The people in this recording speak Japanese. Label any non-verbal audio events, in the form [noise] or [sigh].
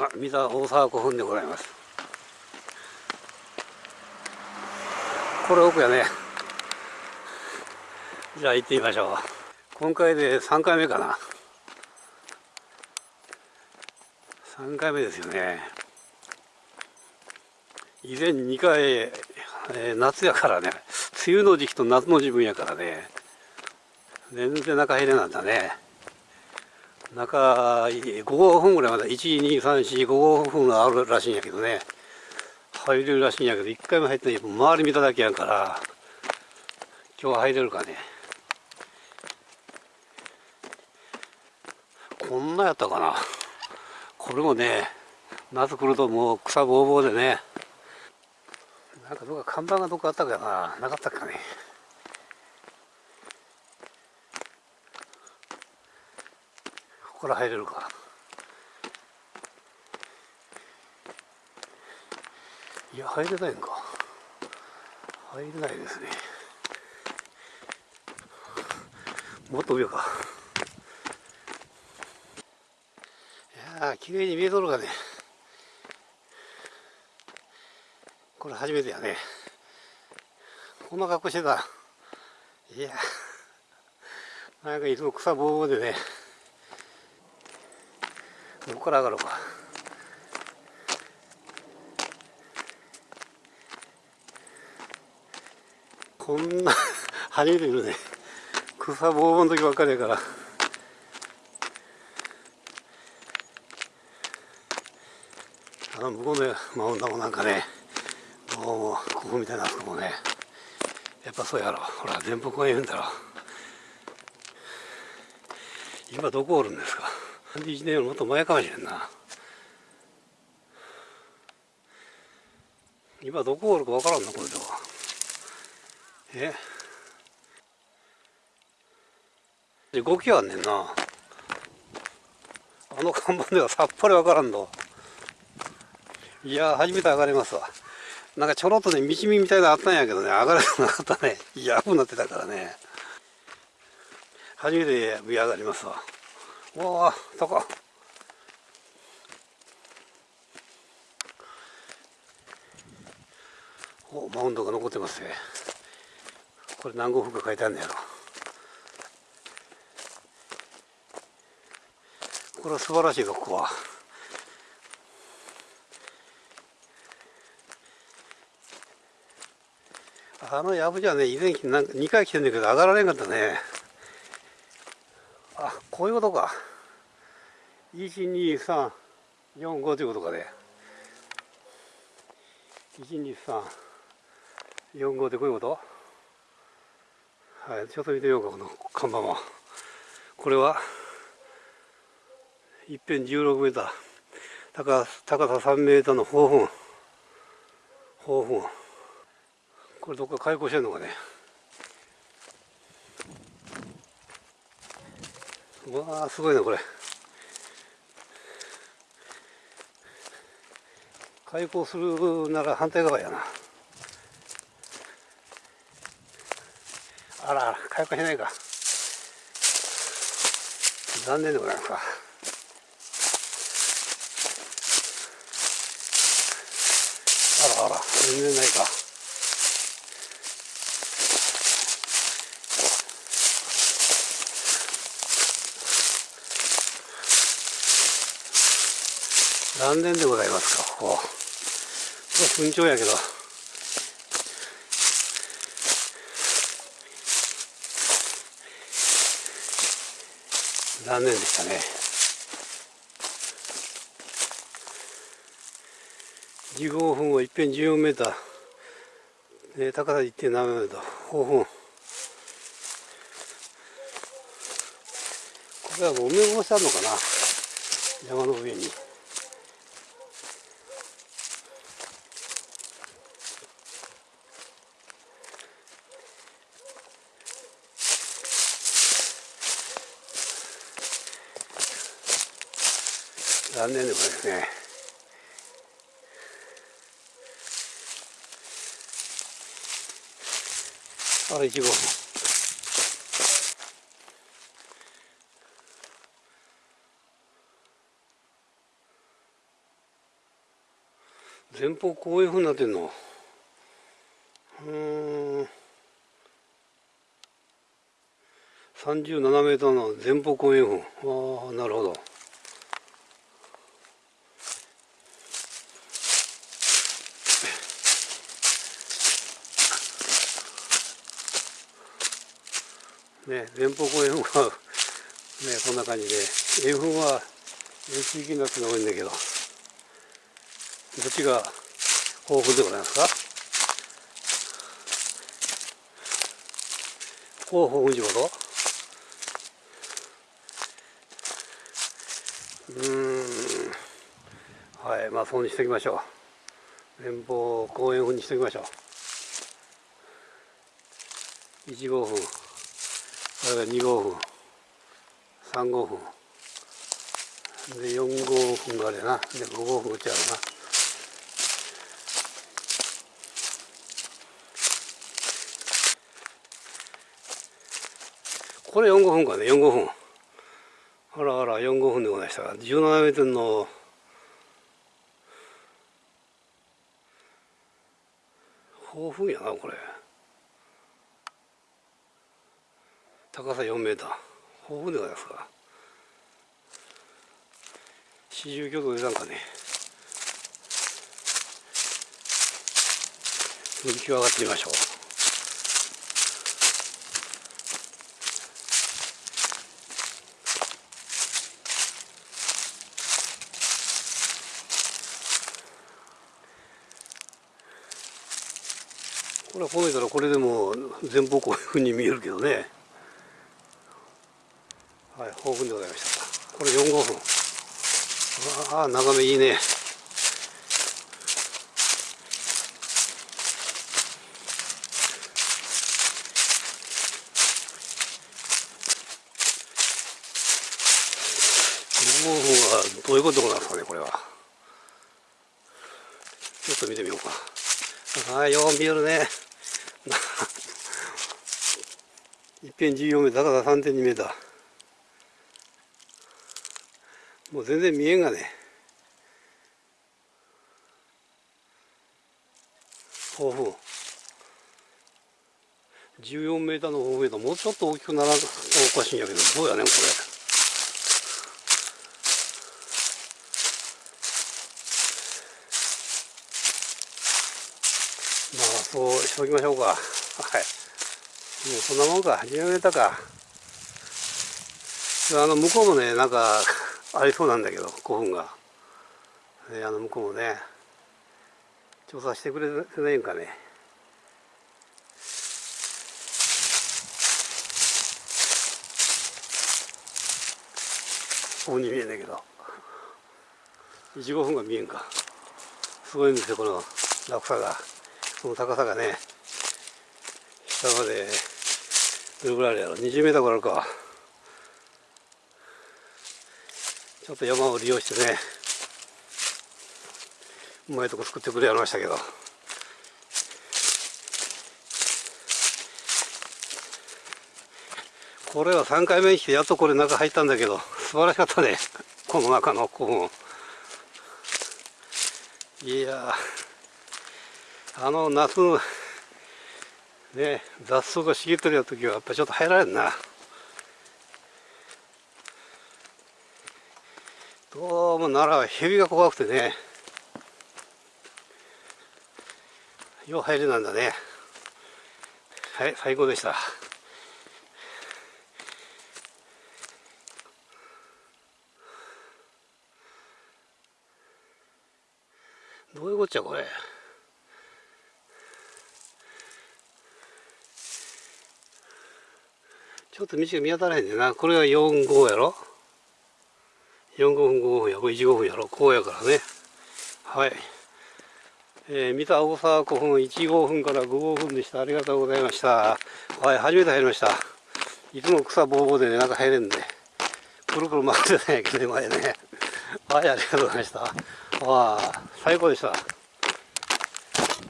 あ、三沢大沢古墳でございます。これ奥やね。じゃあ行ってみましょう。今回で3回目かな。3回目ですよね。以前2回、えー、夏やからね。梅雨の時期と夏の自分やからね。全然中入れなんだね。中5分ぐらいまで12345分があるらしいんやけどね。入れるらしいんやけど一回も入ってない。周り見ただけやから今日は入れるかね。こんなやったかな。これもね夏来るともう草ぼうぼうでね。なんかどっか看板がどっかあったかな。なかったかね。ここから入れるか。いや入れないんか。入れないですね。もっと上か。いや綺麗に見えとるがね。これ初めてやね。こんな格好してた。いやなんかいつも草ぼうぼうでね。どこから上がるか。こんな初めて見るね草ぼうぼうの時ばっかりやから。あの向こうのマウンドもなんかねもうここみたいなあそこもねやっぱそうやろ。ほら全部公園だろ。今どこおるんですか？31年よりもっと前かもしれんな。今どこおるかわからんなこれではえ？動きはあんねんな。あの看板ではさっぱりわからんのいや初めて上がれますわ。なんかちょろっとね道見みたいなのあったんやけどね上がれなかったね。いや危なってたからね。初めて上上がりますわ。おお高おマウンドが残ってますね。これ何号風か書いてあるんだやろ。これは素晴らしいぞここは。あのやぶじゃね以前なんか2回来てんだけど上がられんかったね。こういうことか。1234 5ということかね。1234 5ってこういうこと？はいちょっと見てみようかこの看板は。これは？一辺16メーター。高高さ3メーターの方墳方墳これどっか開口してんのかね。うわあすごいなこれ。開口するなら反対側やな。あらあら開口しないか。残念でございますか。あらあら全然ないか。残念でございますかここ。ここ順調やけど。残念でしたね。15分をいっぺん14メーター、ね、高さ1.7メーター5分これはもう埋め戻してあるのかな。山の上に。残念でもですね。あ1号前方こういうふうになってんの？うん。37メートルの前方後円墳。ああなるほど。ね前方後円墳は [laughs] ねこんな感じで円墳は地域になってるのが多いんだけどどっちが豊富でございますか？こう豊富地ことうん。はいまあそうにしておきましょう。連邦公園風にしておきましょう。1号分これが2号分3号分で4号分があれな。で5号分打ちゃうな。これ4号分かね。4号分あらあら4号分でございましたが17メートルの豊富やなこれ。高さ4メーター。豊富でございますか。四十挙動でなんかね。浮き上がってみましょう。これは褒めたらこれでも前方こういうふうに見えるけどね。はい豊富でございました。これ4号分。ああ眺めいいね。5分はどういうことなんですかねこれは。ちょっと見てみようか。ああよう見えるね。[laughs] 一辺14メーター高さ3.2メーター。もう全然見えんがね。豊富。14メーターの豊富だもうちょっと大きくならんおかしいんやけどどうやねんこれ。まあそうしておきましょうか。はい。もうそんなもんか。10メーターか。あの向こうもねなんかありそうなんだけど古墳が、えあの向こうもね調査してくれないんかね。ここに見えないけど。1 5分が見えんか。すごいんですよこの落差が。この高さがね。下までどれぐらいあるやろ。20メーターぐらいあるか。ちょっと山を利用してねうまいとこ作ってくれやりましたけど。これは3回目に来てやっとこれ中入ったんだけど素晴らしかったね。[laughs] この中の古墳。いやあの夏ね雑草が茂ってる時はやっぱちょっと入られんな。どうも奈良は蛇が怖くてね。よう入れなんだね。はい最高でした。どういうこっちゃこれ。ちょっと道が見当たらへんねんな。これが4号やろ。45分5分や15分やろこうやからね。はい。えー、三田大沢古墳15分から55分でした。ありがとうございました。はい初めて入りました。いつも草ぼうぼうでね中入れんで。くるくる回ってたんやけど前ね。はいありがとうございました。わあ最高でした。